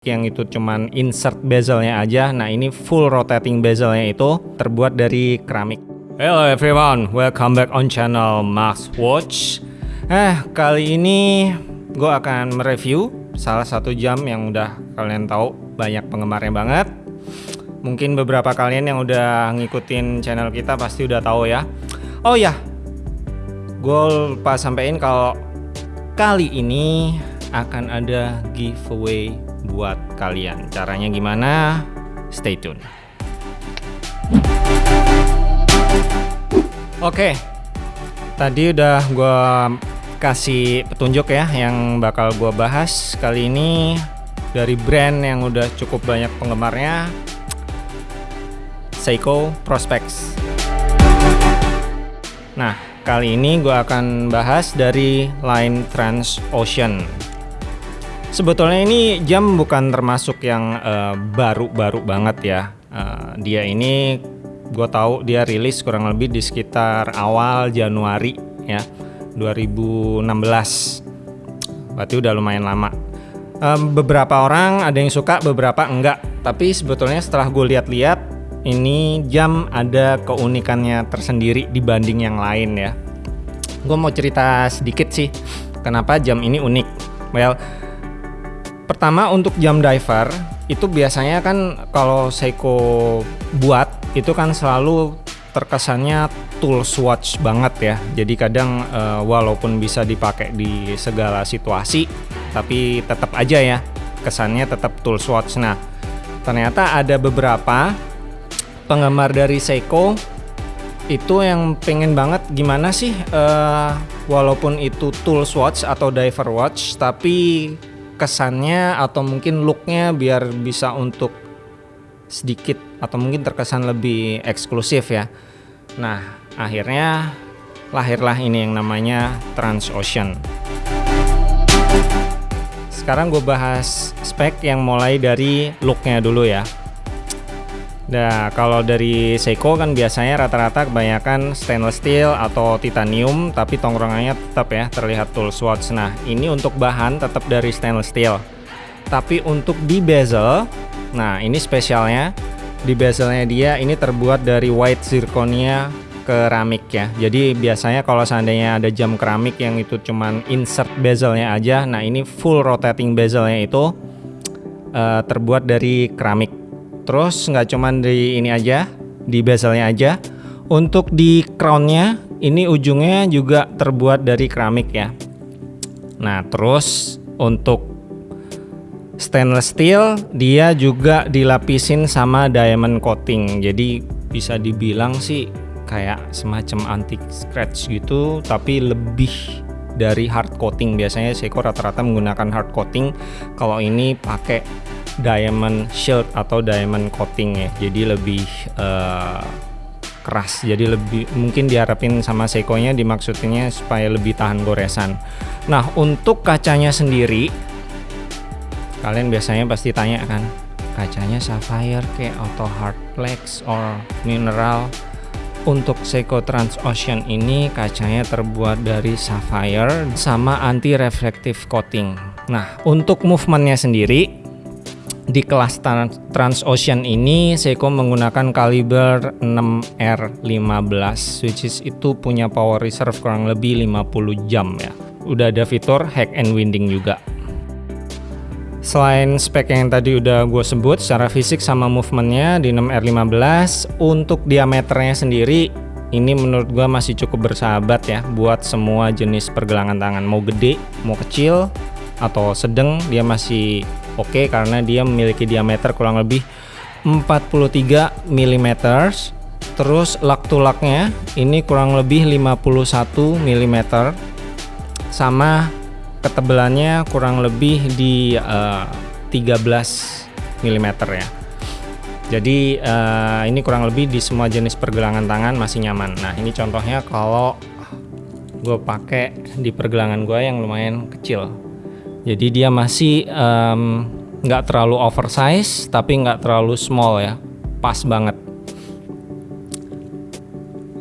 yang itu cuman insert bezelnya aja. Nah ini full rotating bezelnya itu terbuat dari keramik. Hello everyone, welcome back on channel Max Watch. Eh kali ini gue akan mereview salah satu jam yang udah kalian tahu banyak penggemarnya banget. Mungkin beberapa kalian yang udah ngikutin channel kita pasti udah tahu ya. Oh ya, gue lupa sampein kalau kali ini akan ada giveaway buat kalian. Caranya gimana? Stay tune. Oke, tadi udah gue kasih petunjuk ya yang bakal gue bahas kali ini dari brand yang udah cukup banyak penggemarnya, Seiko Prospex. Nah, kali ini gue akan bahas dari line Transocean. Sebetulnya ini jam bukan termasuk yang baru-baru uh, banget ya. Uh, dia ini gue tahu dia rilis kurang lebih di sekitar awal Januari ya 2016. Berarti udah lumayan lama. Um, beberapa orang ada yang suka, beberapa enggak. Tapi sebetulnya setelah gue lihat-lihat ini jam ada keunikannya tersendiri dibanding yang lain ya. Gue mau cerita sedikit sih kenapa jam ini unik. Well, Pertama untuk jam diver itu biasanya kan kalau Seiko buat itu kan selalu terkesannya tools watch banget ya. Jadi kadang uh, walaupun bisa dipakai di segala situasi tapi tetap aja ya kesannya tetap tools watch. Nah, ternyata ada beberapa penggemar dari Seiko itu yang pengen banget gimana sih uh, walaupun itu tools watch atau diver watch tapi kesannya atau mungkin looknya biar bisa untuk sedikit atau mungkin terkesan lebih eksklusif ya. Nah akhirnya lahirlah ini yang namanya Transocean. Sekarang gue bahas spek yang mulai dari looknya dulu ya. Nah, kalau dari Seiko kan biasanya rata-rata kebanyakan stainless steel atau titanium, tapi tongkrongannya tetap ya terlihat tool swatch. Nah, ini untuk bahan tetap dari stainless steel. Tapi untuk di bezel, nah ini spesialnya di bezelnya dia ini terbuat dari white zirconia keramik ya. Jadi biasanya kalau seandainya ada jam keramik yang itu cuman insert bezelnya aja, nah ini full rotating bezelnya itu uh, terbuat dari keramik terus nggak cuman di ini aja di bezelnya aja. Untuk di crownnya ini ujungnya juga terbuat dari keramik ya. Nah terus untuk stainless steel dia juga dilapisin sama diamond coating. Jadi bisa dibilang sih kayak semacam anti scratch gitu tapi lebih dari hard coating. Biasanya Seiko rata-rata menggunakan hard coating. Kalau ini pakai diamond shield atau diamond coating ya. Jadi lebih uh, keras. Jadi lebih mungkin diharapin sama Seiko-nya dimaksudnya supaya lebih tahan goresan. Nah untuk kacanya sendiri kalian biasanya pasti tanya kan kacanya sapphire kayak auto hard flex or mineral? Untuk Seiko Transocean ini kacanya terbuat dari sapphire sama anti reflective coating. Nah untuk movementnya sendiri di kelas Transocean ini Seiko menggunakan kaliber 6R15 which is itu punya power reserve kurang lebih 50 jam ya. Udah ada fitur hack and winding juga. Selain spek yang tadi udah gue sebut secara fisik sama movementnya di 6R15 Untuk diameternya sendiri ini menurut gue masih cukup bersahabat ya Buat semua jenis pergelangan tangan. Mau gede, mau kecil, atau sedang dia masih oke okay, karena dia memiliki diameter kurang lebih 43 mm terus lak tulaknya ini kurang lebih 51 mm sama ketebalannya kurang lebih di uh, 13 mm ya. Jadi uh, ini kurang lebih di semua jenis pergelangan tangan masih nyaman. Nah ini contohnya kalau gue pakai di pergelangan gue yang lumayan kecil jadi dia masih nggak um, terlalu oversize tapi nggak terlalu small ya. Pas banget.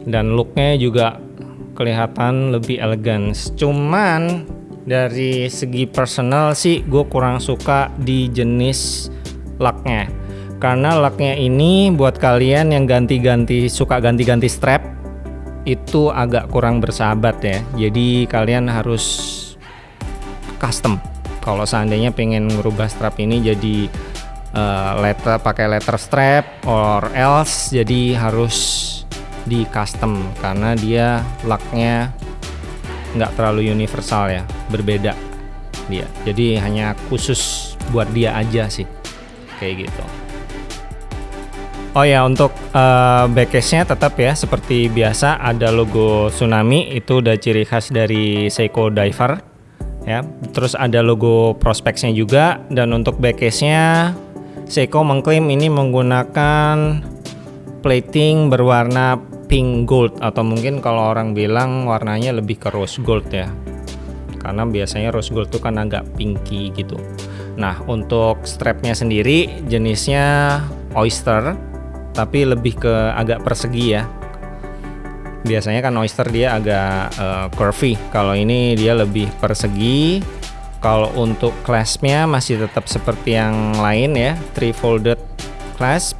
Dan looknya juga kelihatan lebih elegan cuman dari segi personal sih gue kurang suka di jenis laknya karena laknya ini buat kalian yang ganti-ganti suka ganti-ganti strap itu agak kurang bersahabat ya. Jadi kalian harus custom. Kalau seandainya pengen merubah strap ini jadi uh, letter pakai letter strap or else jadi harus di custom. Karena dia laknya nggak terlalu universal ya berbeda dia. Jadi hanya khusus buat dia aja sih kayak gitu. Oh ya untuk uh, backcase-nya tetap ya seperti biasa ada logo tsunami. Itu udah ciri khas dari Seiko Diver ya terus ada logo prospeknya juga dan untuk backcase-nya Seiko mengklaim ini menggunakan plating berwarna pink gold atau mungkin kalau orang bilang warnanya lebih ke rose gold ya. Karena biasanya rose gold itu kan agak pinky gitu. Nah untuk strapnya sendiri jenisnya oyster tapi lebih ke agak persegi ya biasanya kan oyster dia agak uh, curvy kalau ini dia lebih persegi kalau untuk claspnya masih tetap seperti yang lain ya three folded clasp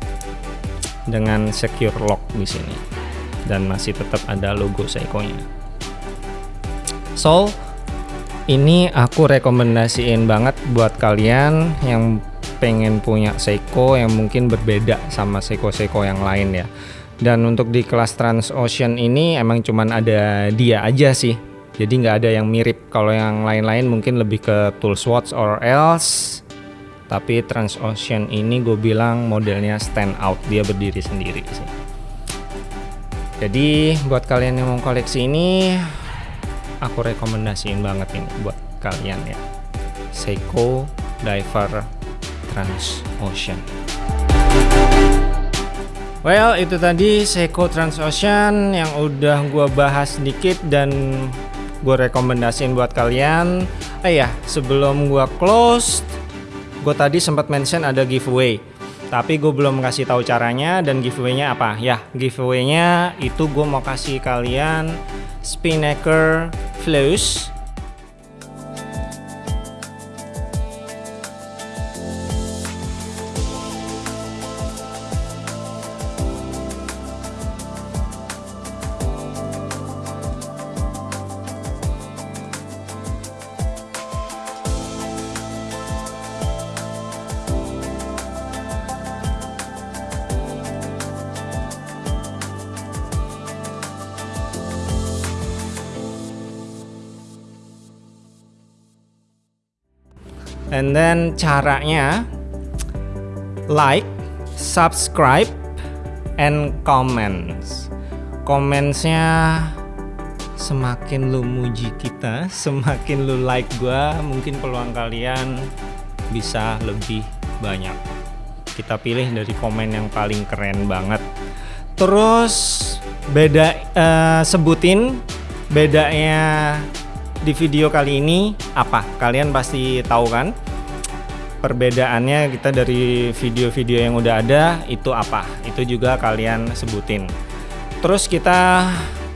dengan secure lock di sini dan masih tetap ada logo Seiko-nya. So, ini aku rekomendasiin banget buat kalian yang pengen punya Seiko yang mungkin berbeda sama Seiko-Seiko yang lain ya. Dan untuk di kelas Transocean ini emang cuman ada dia aja sih. Jadi nggak ada yang mirip. Kalau yang lain-lain mungkin lebih ke tool swatch or else. Tapi Transocean ini gue bilang modelnya stand out, dia berdiri sendiri sih. Jadi buat kalian yang mau koleksi ini aku rekomendasiin banget ini buat kalian ya. Seiko Diver Transocean. Well, itu tadi Seiko Transocean yang udah gua bahas sedikit dan gue rekomendasiin buat kalian. Eh ya, sebelum gua close, gue tadi sempat mention ada giveaway. Tapi gue belum kasih tahu caranya dan giveaway-nya apa. Ya, giveaway-nya itu gue mau kasih kalian Spinnaker Flush and then caranya like subscribe and comments. Commentsnya semakin lu muji kita semakin lu like gua mungkin peluang kalian bisa lebih banyak. Kita pilih dari komen yang paling keren banget. Terus beda uh, sebutin bedanya di video kali ini apa? Kalian pasti tahu kan? Perbedaannya kita dari video-video yang udah ada itu apa? Itu juga kalian sebutin. Terus kita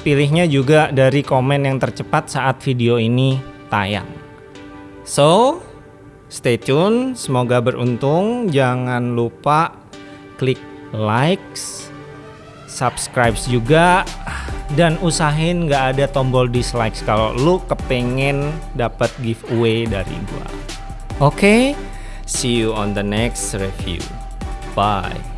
pilihnya juga dari komen yang tercepat saat video ini tayang. So, stay tune, semoga beruntung. Jangan lupa klik likes, subscribe juga dan usahain nggak ada tombol dislike kalau lu kepengen dapat giveaway dari gua. Oke, okay? see you on the next review. Bye.